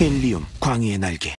헬리움 광희의 날개.